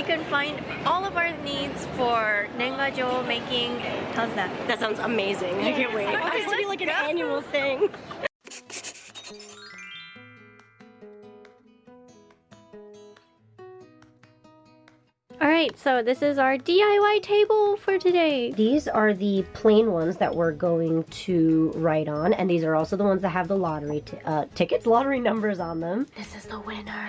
we can find all of our needs for nengajo making. How's that? That sounds amazing. I can't wait. Okay, I want this to be like an go. annual thing. Alright, so this is our DIY table for today. These are the plain ones that we're going to write on, and these are also the ones that have the lottery t- uh, tickets, lottery numbers on them. This is the winner.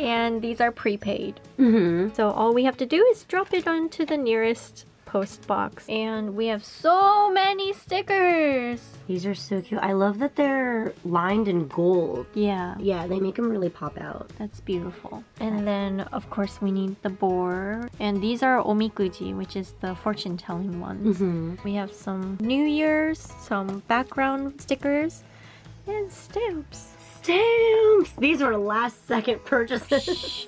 And these are prepaid. mm-hmm. So all we have to do is drop it onto the nearest post box. And we have so many stickers! These are so cute. I love that they're lined in gold. Yeah, Yeah, they make them really pop out. that's beautiful. And then, of course, we need the board. And these are omikuji, which is the fortune telling ones. Mm-hmm. We have some New Year's, some background stickers, and stamps. Stamps! These were last second purchases.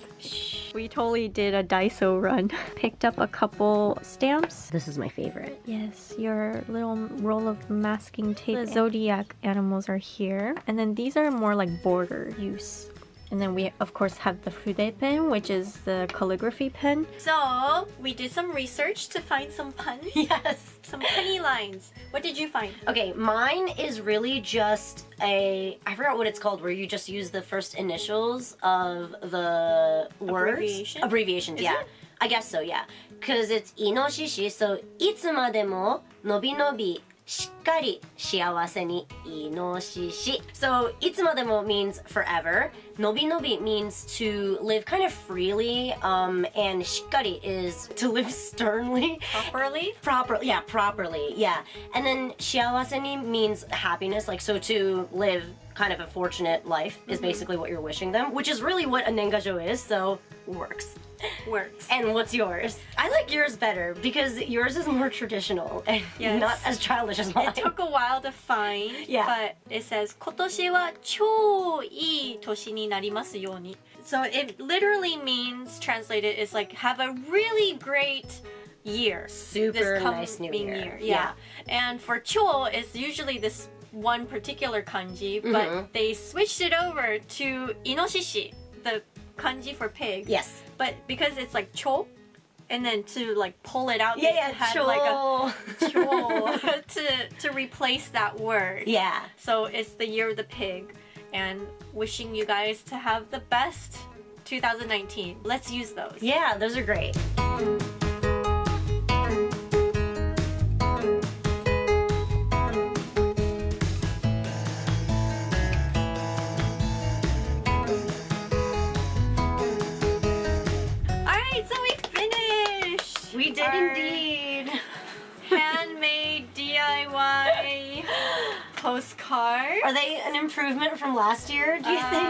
We totally did a Daiso run. Picked up a couple stamps. this is my favorite. Yes, your little roll of masking tape. The zodiac animals are here. And then these are more like border use. And then we, of course, have the Fude pen, which is the calligraphy pen. So, we did some research to find some puns. Yes. Some punny lines. What did you find? Okay, mine is really just a I forgot what it's called where you just use the first initials of the words. Abbreviation? Abbreviations, Is yeah. it? I guess so, yeah. Cuz it's inoshishi, so いつまでものびのび しっかり幸せにイノシシ So いつまでも means forever. のびのび means to live kind of freely um and しっかり is to live sternly. Properly? Proper, yeah, properly, yeah. And then 幸せに means happiness, like so to live kind of a fortunate life is basically what you're wishing them, which is really what a nengajo is, so works. Works. And what's yours? I like yours better because yours is more traditional and Yes. not as childish as mine. It took a while to find, Yeah. but it says 今年は超いい年になりますように. So it literally means translated is like have a really great year. Super this nice new coming year. Yeah. And for cho it's usually this one particular kanji, but Mhm. they switched it over to inoshishi, the kanji for pig. Yes. But because it's like cho, and then to like pull it out, Yeah, yeah, had cho. like a cho to to replace that word. yeah. So it's the year of the pig, and wishing you guys to have the best 2019. Let's use those. Yeah, those are great. Are they an improvement from last year, do you think?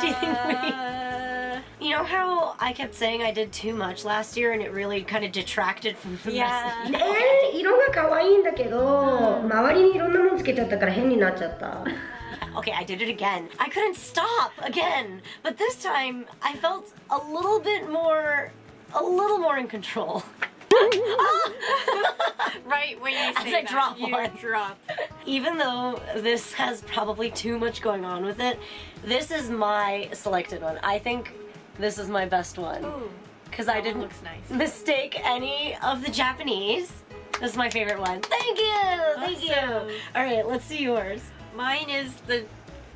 Do you think we Uh, You know how I kept saying I did too much last year and it really kind of detracted from the Yeah. message? えー、色が可愛いんだけど、周りにいろんなものつけちゃったから変になっちゃった。 Okay, I did it again. I couldn't stop again. But this time I felt a little bit more a little more in control. right when you As say I that, drop you one. drop. Even though this has probably too much going on with it, this is my selected one. I think this is my best one. Ooh, Because I didn't looks nice. mistake any of the Japanese. This is my favorite one. Thank you! Thank Awesome. you! Alright, let's see yours. Mine is the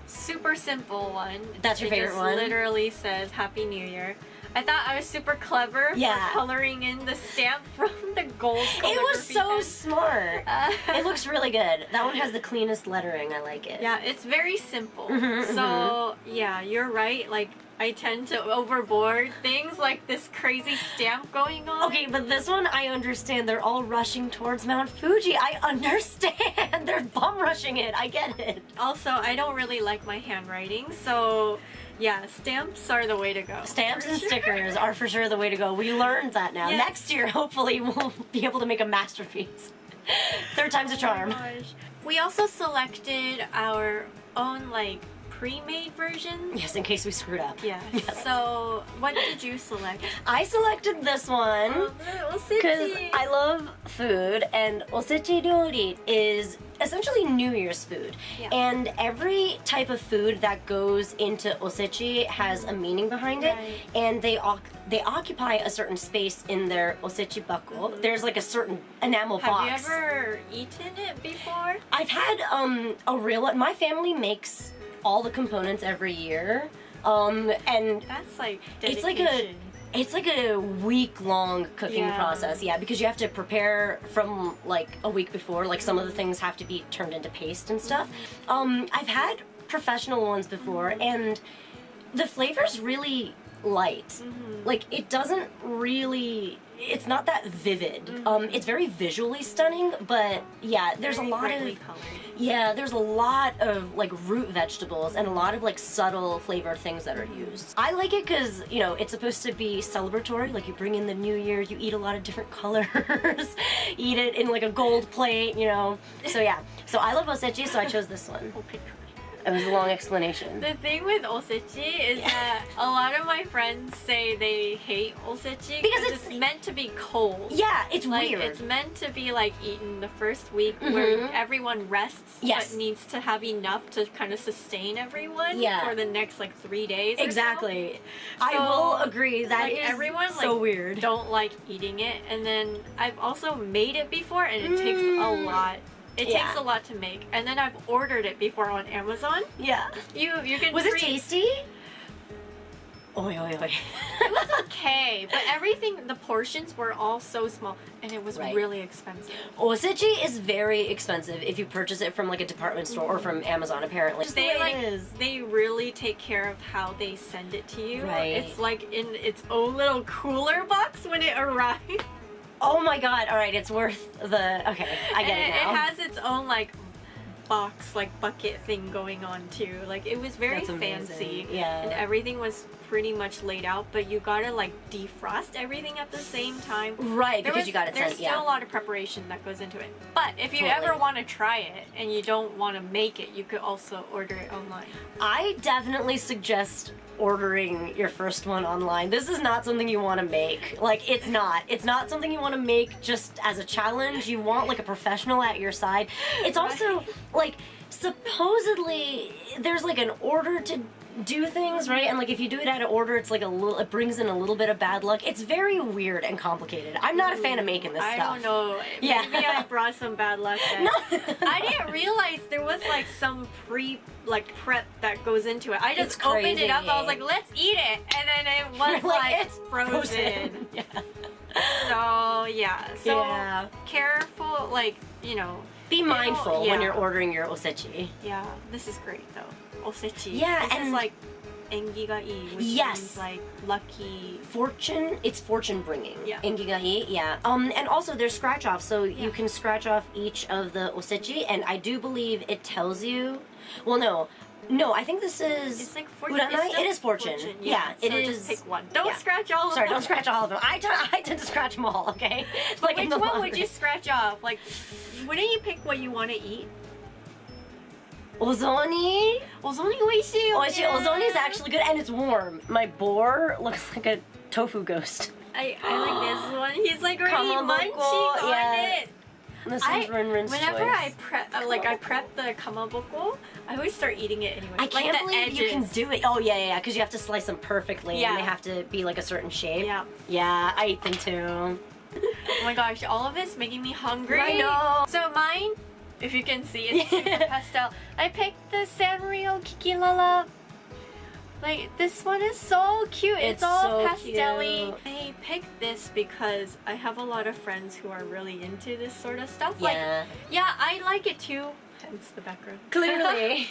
super simple one. That's your it favorite one? literally says Happy New Year. I thought I was super clever Yeah. for coloring in the stamp from the gold It was so pen. smart. Uh, It looks really good. That one has the cleanest lettering. I like it. yeah, it's very simple. Mhm, so yeah, you're right. Like I tend to overboard things like this crazy stamp going on. Okay, but this one I understand. They're all rushing towards Mount Fuji. I understand. They're bum rushing it. I get it. Also, I don't really like my handwriting, so yeah, stamps are the way to go. Stamps and sure. stickers are for sure the way to go. We learned that now. Yes. Next year, hopefully, we'll be able to make a masterpiece. Third time's a oh charm. Gosh. We also selected our own like pre-made version. Yes, in case we screwed up. Yeah. Yes. So, what did you select? I selected this one. Oh, Because I love food and osechi ryori is essentially New Year's food. Yeah. And every type of food that goes into osechi has a meaning behind it. Right. And they they occupy a certain space in their osechi bako. There's like a certain enamel Have box. Have you ever eaten it before? I've had um a real my family makes all the components every year. Um and That's like It's like a- dedication. It's like a week long cooking Yeah. process, yeah, because you have to prepare from like a week before. Like some of the things have to be turned into paste and stuff. Um, I've had professional ones before, and the flavor's really light. Mm-hmm. Like it doesn't really. It's not that vivid. Mm-hmm. Um, it's very visually stunning, but yeah, there's Very a lot of colored. yeah, there's a lot of like root vegetables and a lot of like subtle flavored things that are used. I like it because, you know, it's supposed to be celebratory. Like you bring in the new year, you eat a lot of different colors, eat it in like a gold plate, you know. So yeah, so I love osechi, so I chose this one. It was a long explanation. The thing with osechi is that a lot of my friends say they hate osechi Because it's, it's- meant to be cold. Yeah, it's Like weird. it's meant to be like eaten the first week where Mhm. everyone rests Yes. but needs to have enough to kind of sustain everyone Yeah. for the next like three days. or so. Exactly. I So, will agree. That is like, everyone, so like, weird. Don't like eating it, and then I've also made it before, and it takes a Mm. lot. It Yeah. takes a lot to make, and then I've ordered it before on Amazon. Yeah. You you can Was it tasty? Oi, oi, oi. It was okay, but everything the portions were all so small, and it was Right. really expensive. Osechi is very expensive if you purchase it from like a department store or from mm-hmm. Amazon. Apparently, Just the They way like it is. they really take care of how they send it to you. Right. It's like in its own little cooler box when it arrives. Oh my god! All right, it's worth the. Okay, I get and it now. It has its own like box, like bucket thing going on too. Like it was very fancy. Yeah. And everything was pretty much laid out, but you gotta like defrost everything at the same time. right, There because was- you got it There's sent. still Yeah. a lot of preparation that goes into it. But if you Totally. ever want to try it and you don't want to make it, you could also order it online. I definitely suggest ordering your first one online. This is not something you want to make. Like, it's not. It's not something you want to make just as a challenge. You want like a professional at your side. It's also like supposedly there's like an order to do things right and like if you do it out of order it's like a little it brings in a little bit of bad luck it's very weird and complicated i'm not a fan of making this I stuff don't know. Yeah. Maybe I brought some bad luck. Then. No. I didn't realize there was like some pre like prep that goes into it. I just opened it up. I was like, let's eat it, and then it was Like, like, it's frozen. yeah So yeah. So Yeah. careful, like you know. Be mindful when you're ordering your osechi Yeah, this is great though. Osechi. Yeah, this and- like engi ga ii, which Yes. means like lucky. fortune it's fortune bringing Yeah. engi ga ii yeah um and also there's scratch off so Yeah. you can scratch off each of the osechi and i do believe it tells you well no no i think this is It's like fortune. It's It is fortune. Yeah, it so is- Just pick one. Don't yeah. scratch all of sorry them. don't scratch all of them i, t- I tend to scratch them all okay like Which one would you scratch off? Like, wouldn't you pick what you want to eat? ozoni Ozoni oishii. oh ozoni is actually good and it's warm my boar looks like a tofu ghost I, I like this one. He's like already munching on yeah. it. This I, is Rinrin's whenever choice. I prep, uh, like I prep the kamaboko, I always start eating it anyway. I like can't believe you can do it. Oh yeah, yeah, yeah. because you have to slice them perfectly, Yeah. and they have to be like a certain shape. Yeah. Yeah, I eat them too. Oh my gosh, all of this making me hungry. I know. So mine, if you can see, it's pastel. I picked the Sanrio Kiki Kikilala. Like this one is so cute. It's, It's all so pastelly. cute. I picked this because I have a lot of friends who are really into this sort of stuff. Like, Yeah, yeah, I like it too. Hence the background. clearly.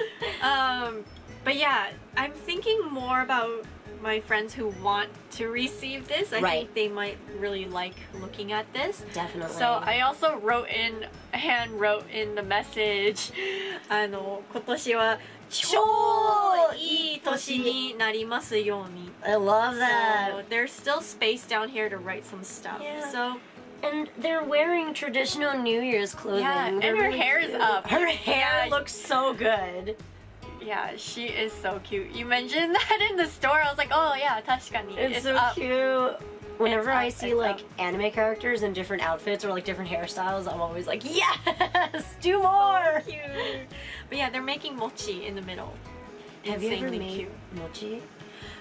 Um, but yeah, I'm thinking more about my friends who want to receive this. I Right. think they might really like looking at this. Definitely. So I also wrote in, hand wrote in the message, あの今年は 超いい年になりますように。 I love So that. there's still space down here to write some stuff. Yeah. So And they're wearing traditional New Year's clothing. Yeah, and They're her really hair is cute. up. Her hair Yeah. looks so good. yeah, she is so cute. You mentioned that in the store. I was like, oh yeah, 確かに. It's, so up. cute. Whenever I see like anime characters in different outfits or like different hairstyles, I'm always like, yes, do more. cute. But yeah, they're making mochi in the middle. Have you ever made cute. mochi?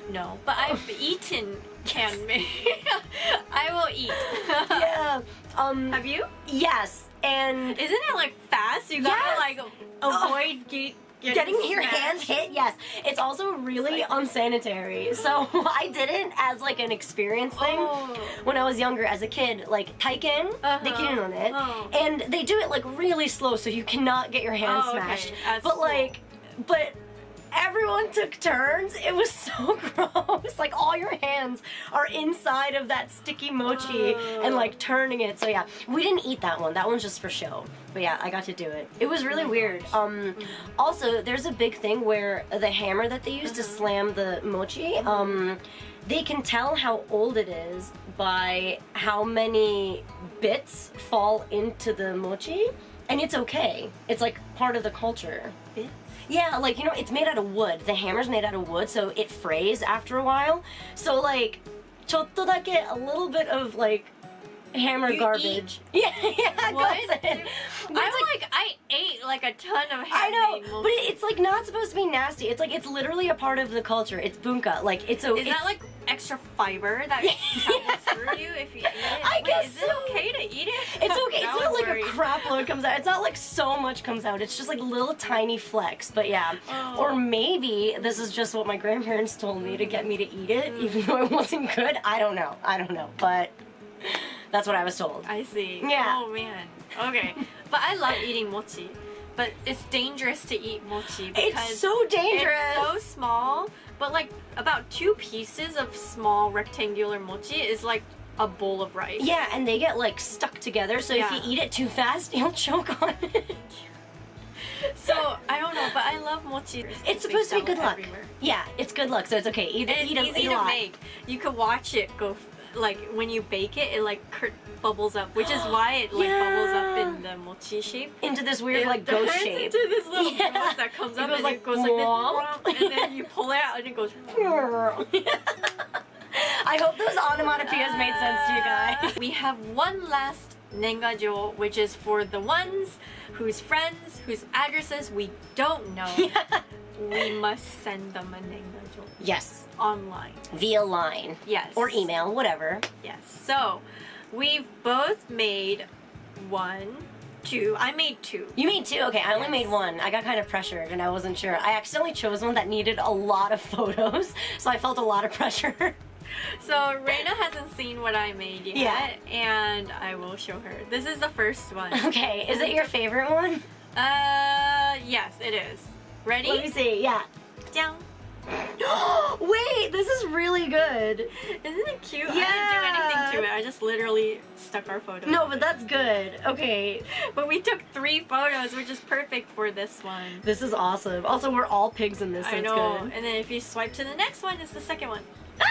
No, but I've eaten canme. I will eat. yeah. Um. Have you? Yes. And Isn't it like fast? You gotta Yes. like avoid get, getting your hands hit yes it's also really unsanitary so i did it as like an experience thing Oh. when i was younger as a kid like taiken Uh-huh. they can on it Oh. and they do it like really slow so you cannot get your hands Oh, smashed As but slow. like but everyone took turns. It was so gross. Like all your hands are inside of that sticky mochi Oh. and like turning it. So yeah. We didn't eat that one. That one's just for show. But yeah i got to do it. It was really Oh weird. gosh. um also there's a big thing where the hammer that they use to Uh-huh. slam the mochi um they can tell how old it is by how many bits fall into the mochi. And it's okay. It's like part of the culture. Bits? yeah, like you know, it's made out of wood. The hammer's made out of wood, so it frays after a while. So like, ちょっとだけ a little bit of like hammer You garbage. Yeah, yeah, What? goes in. I'm But it's like, I ate like a ton of handmade I know, mochi. but it- it's like not supposed to be nasty. It's like it's literally a part of the culture. It's bunka. Like it's a. Is it's, that like extra fiber that travels through you if you eat it? I Wait, guess is so. crap load comes out. It's not like so much comes out. It's just like little tiny flecks. But yeah. Oh. Or maybe this is just what my grandparents told me to get me to eat it, Mm. even though it wasn't good. I don't know. I don't know. But that's what I was told. I see. Yeah. Oh man. Okay. but I love eating mochi. But it's dangerous to eat mochi because It's so dangerous. It's so small, but like about two pieces of small rectangular mochi is like a bowl of rice. yeah, and they get like stuck together. So Yeah. if you eat it too fast, you'll choke on it. So I don't know, but I love mochi. It's They supposed to be good luck. everywhere. Yeah, it's good luck. So it's okay. Eat, it's eat, a, easy eat to make. You could watch it go, like when you bake it, it like bubbles up, which is why it like bubbles up in the mochi shape. Into this weird It like ghost shape. into this little Yeah. ghost that comes It up goes and like it goes like this, and then you pull it out and it goes. I hope those onomatopoeias made sense to you guys. We have one last nengajo, which is for the ones whose friends, whose addresses we don't know. We must send them a nengajo yes, online. via line Yes. or email, whatever. Yes. So we've both made one, two. I made two. You made two? Okay, I only Yes. made one. I got kind of pressured and I wasn't sure. I accidentally chose one that needed a lot of photos, so I felt a lot of pressure. So Reina hasn't seen what I made yet, Yeah. and I will show her. This is the first one. okay, is it your favorite one? uh, yes, it is. Ready? Let me see, yeah. Down. Wait, this is really good. Isn't it cute? Yeah. I didn't do anything to it. I just literally stuck our photo. No, but that's good. Okay, But we took three photos, which is perfect for this one. this is awesome. Also, we're all pigs in this, so I know. good. And then if you swipe to the next one, it's the second one.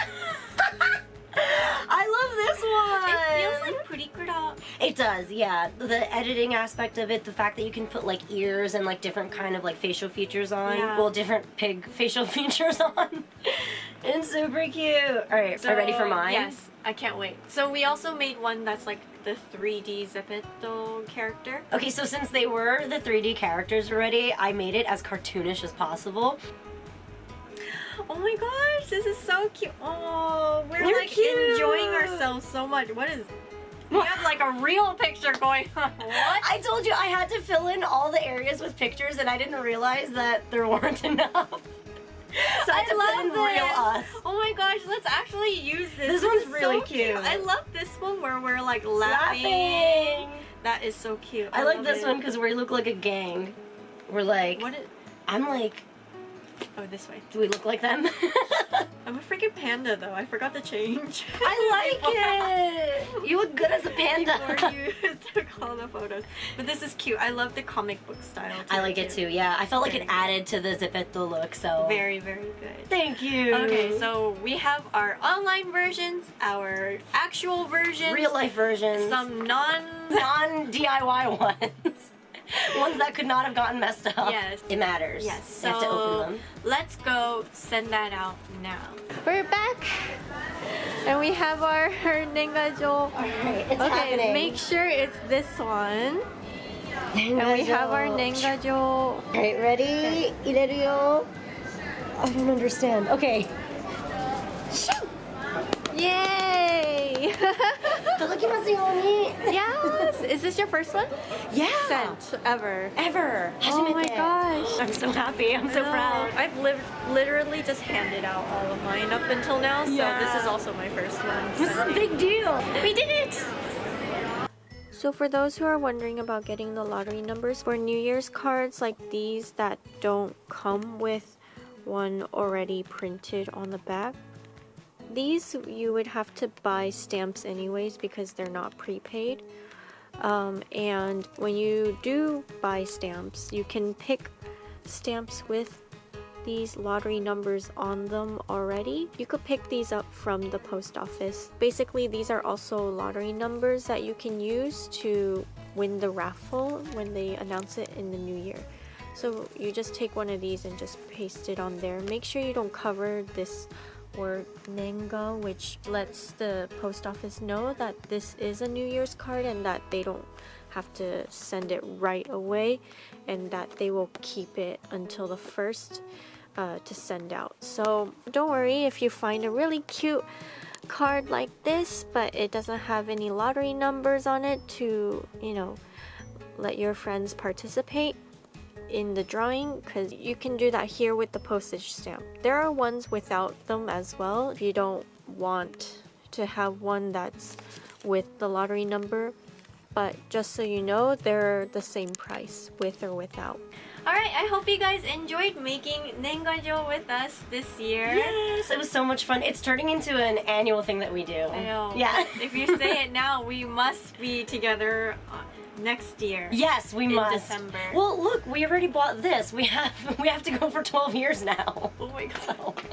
I love this one. It feels like pretty purikura. It does, yeah. The editing aspect of it, the fact that you can put like ears and like different kind of like facial features on. Yeah. Well, different pig facial features on. it's super cute. All right, so, are you ready for mine? Yes, I can't wait. So we also made one that's like the 3D Zepeto character. Okay, so since they were the 3D characters already, I made it as cartoonish as possible. Oh my gosh, this is so cute. Oh, we're They're like cute. enjoying ourselves so much. What is? We have like a real picture going on. What? I told you I had to fill in all the areas with pictures, and I didn't realize that there weren't enough. So I had to put in real us. Oh my gosh, let's actually use this. This one's is really so cute. I love this one where we're like laughing. Laughing. That is so cute. I like this it. one because we look like a gang. We're like, What is? I'm like, Oh, this way. do we look like them? I'm a freaking panda though. I forgot to change. I like it. You look good as a panda. Before you took all the photos. But this is cute. I love the comic book style. I like it too. Yeah, I felt like Very it added to the Zepeto look. So Very, very good. Thank you. Okay, so we have our online versions, our actual versions, real life versions, some non non DIY ones. Ones that could not have gotten messed up. Yes. It matters. Yes. So let's go send that out now. We're back. And we have our Nengajo. Alright, it's okay, happening. make sure it's this one. And we have our Nengajo. Alright, ready? I don't understand. Okay. Yay! yes. Is this your first one? Yeah. Scent ever. Ever. Oh my gosh. I'm so happy. I'm so proud. I've lived literally just handed out all of mine up until now, so yeah. this is also my first one. So. This is a big deal. We did it. So for those who are wondering about getting the lottery numbers for New Year's cards like these that don't come with one already printed on the back, these you would have to buy stamps anyways because they're not prepaid. Um, and when you do buy stamps, you can pick stamps with these lottery numbers on them already. You could pick these up from the post office. Basically, these are also lottery numbers that you can use to win the raffle when they announce it in the new year. So you just take one of these and just paste it on there. Make sure you don't cover this word Nenga, which lets the post office know that this is a New Year's card and that they don't have to send it right away and that they will keep it until the first uh, to send out. So don't worry if you find a really cute card like this, but it doesn't have any lottery numbers on it to, you know, let your friends participate in the drawing because you can do that here with the postage stamp. There are ones without them as well if you don't want to have one that's with the lottery number. But just so you know, they're the same price with or without. Alright, I hope you guys enjoyed making Nengajo with us this year. Yes, it was so much fun. It's turning into an annual thing that we do. I know. Yeah. if you say it now, we must be together uh, next year. Yes, we in must. December. Well, look, we already bought this. We have we have to go for 12 years now. Oh my god. So.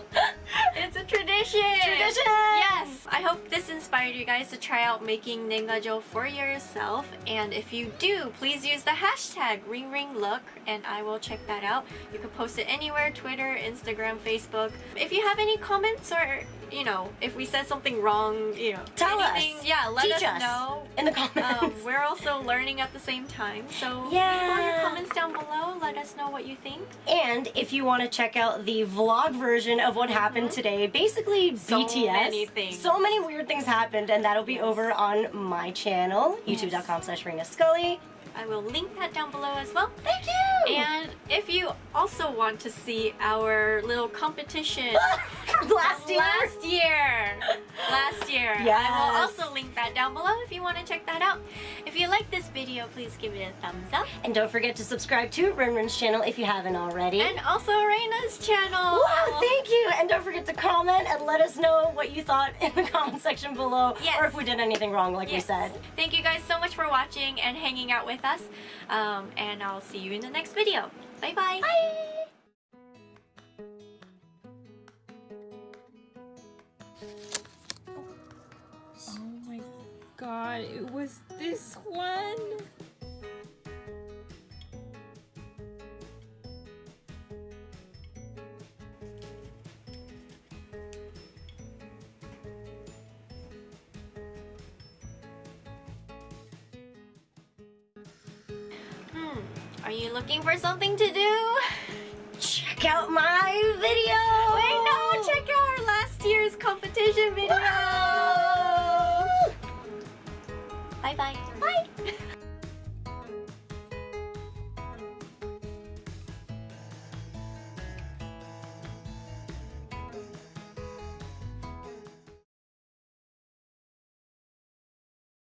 It's a tradition! Tradition! Yes! I hope this inspired you guys to try out making Nengajo for yourself. And if you do, please use the hashtag RingRingLook and I will check that out. You can post it anywhere, Twitter, Instagram, Facebook. If you have any comments or, you know, if we said something wrong, you know, Tell us. Yeah, let Teach us, us know. in the comments. Um, we're also learning at the same time. So Yeah. your comments down below. Let us know what you think. And if you want to check out the vlog version of what happened today, basically So BTS. many things. So many weird things happened, and that'll be over on my channel, youtube.com slash Reina Scully. I will link that down below as well. Thank you! And if you also want to see our little competition last year. last year, last year, I will also link that down below if you want to check that out. If you like this video, please give it a thumbs up. And don't forget to subscribe to Rinrin's channel if you haven't already. And also Reina's channel. Wow, thank you! And don't forget to comment and let us know what you thought in the comment section below. Yes. Or if we did anything wrong, like we said. Thank you guys so much for watching and hanging out with us. Um, and I'll see you in the next video. Bye-bye. Bye! Oh my god, it was this one? Are you looking for something to do? Check out my video! Wait, no! Check out our last year's competition video! Bye-bye.